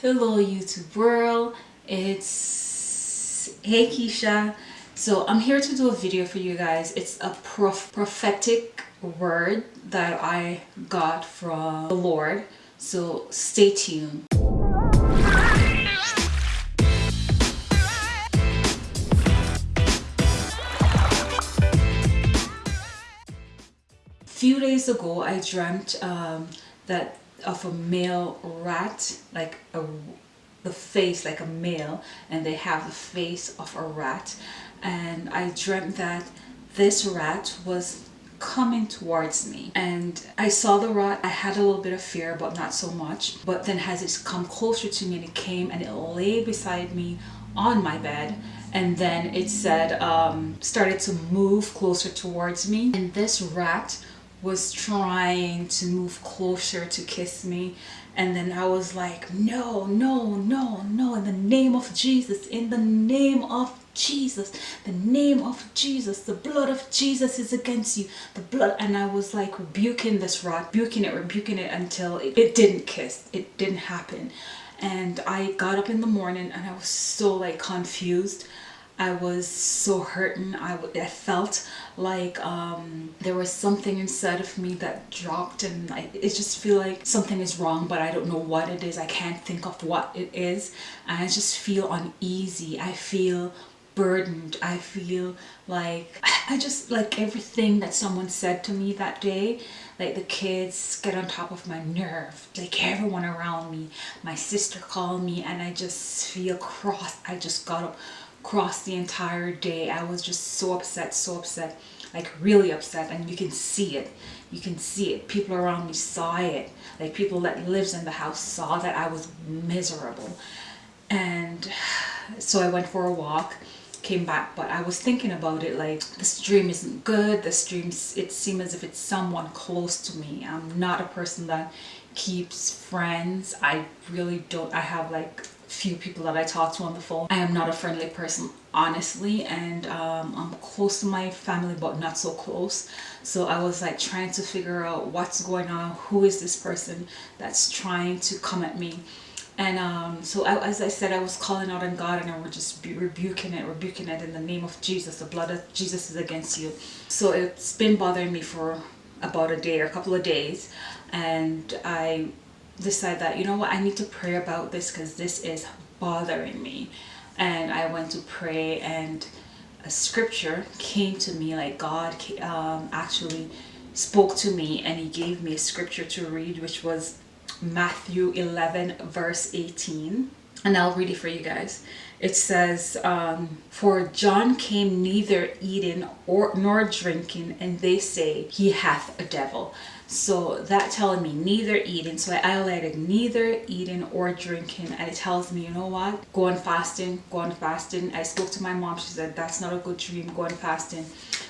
Hello YouTube world, it's Hey Keisha. So I'm here to do a video for you guys. It's a prof prophetic word that I got from the Lord. So stay tuned. few days ago I dreamt um, that of a male rat like a the face like a male and they have the face of a rat. And I dreamt that this rat was coming towards me. And I saw the rat I had a little bit of fear but not so much. But then as it come closer to me and it came and it lay beside me on my bed and then it said um, started to move closer towards me. And this rat was trying to move closer to kiss me. And then I was like no no no no in the name of Jesus in the name of Jesus the name of Jesus the blood of Jesus is against you. The blood and I was like rebuking this rat rebuking it rebuking it until it, it didn't kiss it didn't happen. And I got up in the morning and I was so like confused I was so hurting. I, I felt like um, there was something inside of me that dropped and I it just feel like something is wrong but I don't know what it is. I can't think of what it is and I just feel uneasy. I feel burdened. I feel like I just like everything that someone said to me that day like the kids get on top of my nerve like everyone around me my sister called me and I just feel cross I just got up across the entire day. I was just so upset, so upset, like really upset. And you can see it. You can see it. People around me saw it. Like people that lives in the house saw that I was miserable. And so I went for a walk came back but I was thinking about it like this dream isn't good this dream it seems as if it's someone close to me I'm not a person that keeps friends I really don't I have like few people that I talk to on the phone. I am not a friendly person honestly and um, I'm close to my family but not so close. So I was like trying to figure out what's going on who is this person that's trying to come at me. And um, so I, as I said I was calling out on God and I was just rebuking it rebuking it in the name of Jesus. The blood of Jesus is against you. So it's been bothering me for about a day or a couple of days and I decide that you know what? I need to pray about this because this is bothering me. And I went to pray and a scripture came to me like God um, actually spoke to me and he gave me a scripture to read which was Matthew 11 verse 18 and I'll read it for you guys. It says um, for John came neither eating or nor drinking and they say he hath a devil so that telling me neither eating so I highlighted neither eating or drinking and it tells me you know what? Go on fasting go on fasting. I spoke to my mom. She said that's not a good dream go on fasting.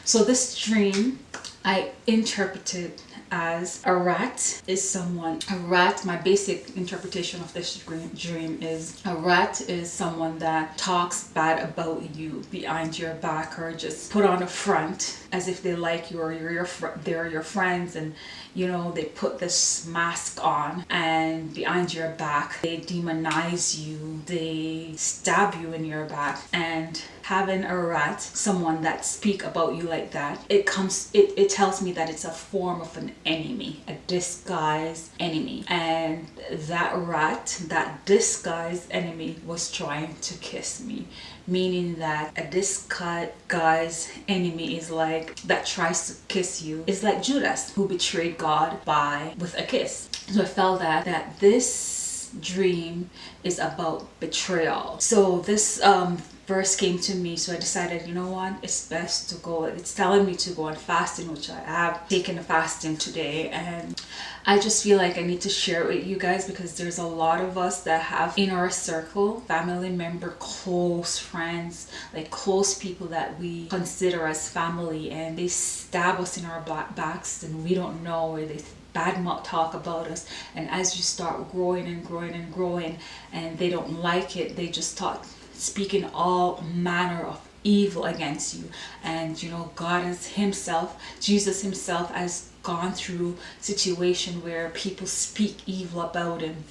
So this dream I interpreted as a rat is someone a rat my basic interpretation of this dream is a rat is someone that talks bad about you behind your back or just put on a front as if they like you or you're your they're your friends and you know they put this mask on and behind your back they demonize you they stab you in your back and having a rat someone that speak about you like that it comes it, it tells me that it's a form of an enemy a disguised enemy. And that rat that disguised enemy was trying to kiss me meaning that a disguised guy's enemy is like that tries to kiss you. It's like Judas who betrayed God by with a kiss. So I felt that that this dream is about betrayal. So this um verse came to me so I decided you know what it's best to go it's telling me to go on fasting which I have taken a fasting today and I just feel like I need to share it with you guys because there's a lot of us that have in our circle family member close friends like close people that we consider as family and they stab us in our backs and we don't know or they bad mouth talk about us and as you start growing and growing and growing and they don't like it they just talk speaking all manner of evil against you. And you know God is himself Jesus himself has gone through situation where people speak evil about him.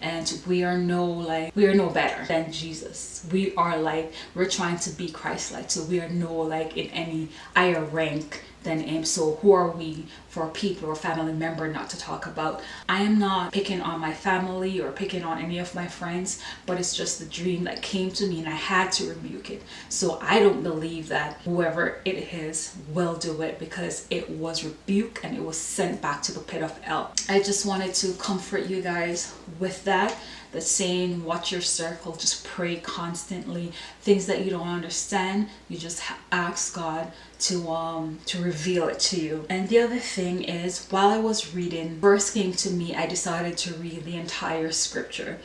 And we are no like we are no better than jesus. We are like we're trying to be christ-like. So we are no like in any higher rank than him so who are we for people or family member not to talk about? I am not picking on my family or picking on any of my friends but it's just the dream that came to me and i had to rebuke it. So i don't believe that whoever it is will do it because it was rebuked and it was sent back to the pit of hell. I just wanted to comfort you guys with that the saying watch your circle. Just pray constantly. Things that you don't understand you just ask god to um to reveal it to you. And the other thing is while i was reading verse came to me i decided to read the entire scripture.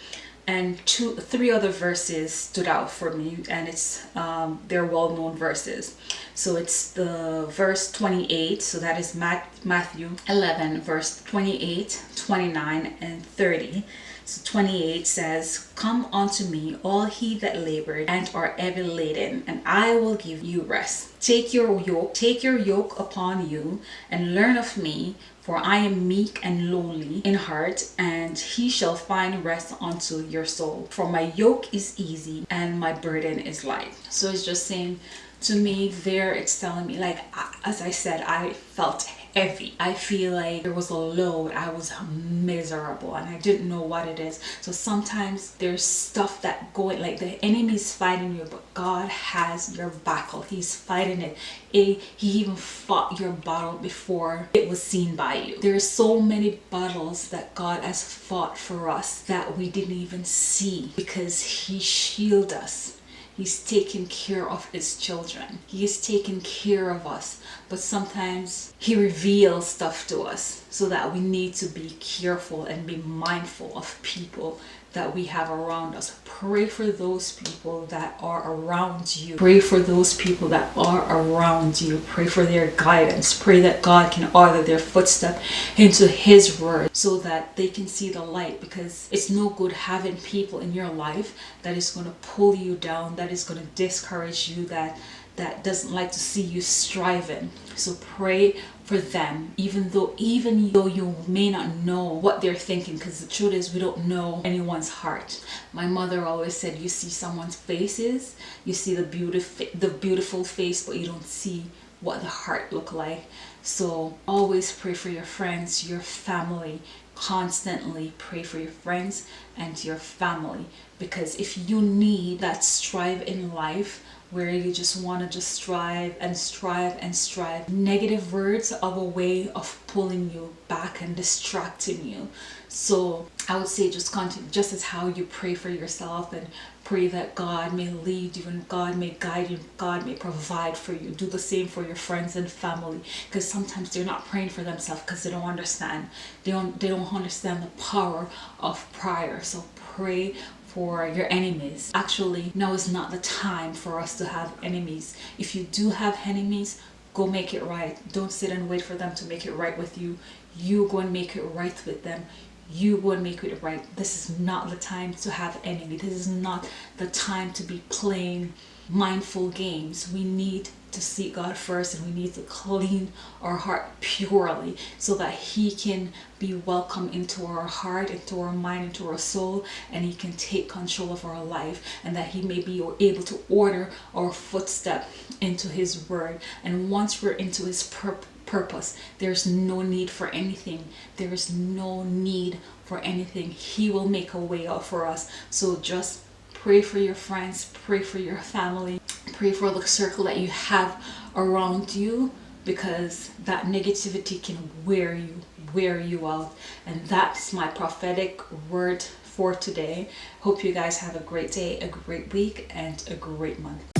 And two three other verses stood out for me and it's um, they're well-known verses. So it's the verse 28 so that is matthew 11 verse 28 29 and 30 so 28 says, Come unto me, all he that labored and are heavy laden, and I will give you rest. Take your yoke, take your yoke upon you, and learn of me, for I am meek and lowly in heart, and he shall find rest unto your soul. For my yoke is easy and my burden is light. So it's just saying to me there, it's telling me, like, as I said, I felt heavy. I feel like there was a load. I was miserable and i didn't know what it is. So sometimes there's stuff that going like the enemy's fighting you but god has your battle he's fighting it. He even fought your battle before it was seen by you. There are so many battles that god has fought for us that we didn't even see because he shielded us He's taking care of his children. He is taking care of us. But sometimes he reveals stuff to us so that we need to be careful and be mindful of people that we have around us. Pray for those people that are around you. Pray for those people that are around you. Pray for their guidance. Pray that God can order their footstep into his word so that they can see the light because it's no good having people in your life that is going to pull you down, that is going to discourage you, that that doesn't like to see you striving so pray for them even though even though you may not know what they're thinking because the truth is we don't know anyone's heart. My mother always said you see someone's faces you see the beautiful the beautiful face but you don't see what the heart look like. So always pray for your friends your family. Constantly pray for your friends and your family because if you need that strive in life where you just want to just strive and strive and strive. Negative words are a way of pulling you back and distracting you. So I would say just continue, just as how you pray for yourself and pray that God may lead you and God may guide you, God may provide for you. Do the same for your friends and family because sometimes they're not praying for themselves because they don't understand. They don't, they don't understand the power of prayer. So pray for your enemies. Actually, now is not the time for us to have enemies. If you do have enemies, go make it right. Don't sit and wait for them to make it right with you. You go and make it right with them. You go and make it right. This is not the time to have enemy. This is not the time to be playing mindful games. We need to seek God first and we need to clean our heart purely so that he can be welcome into our heart, into our mind, into our soul and he can take control of our life and that he may be able to order our footstep into his word. And once we're into his purpose purpose there's no need for anything. There is no need for anything. He will make a way out for us. So just pray for your friends pray for your family pray for the circle that you have around you because that negativity can wear you wear you out. And that's my prophetic word for today. Hope you guys have a great day a great week and a great month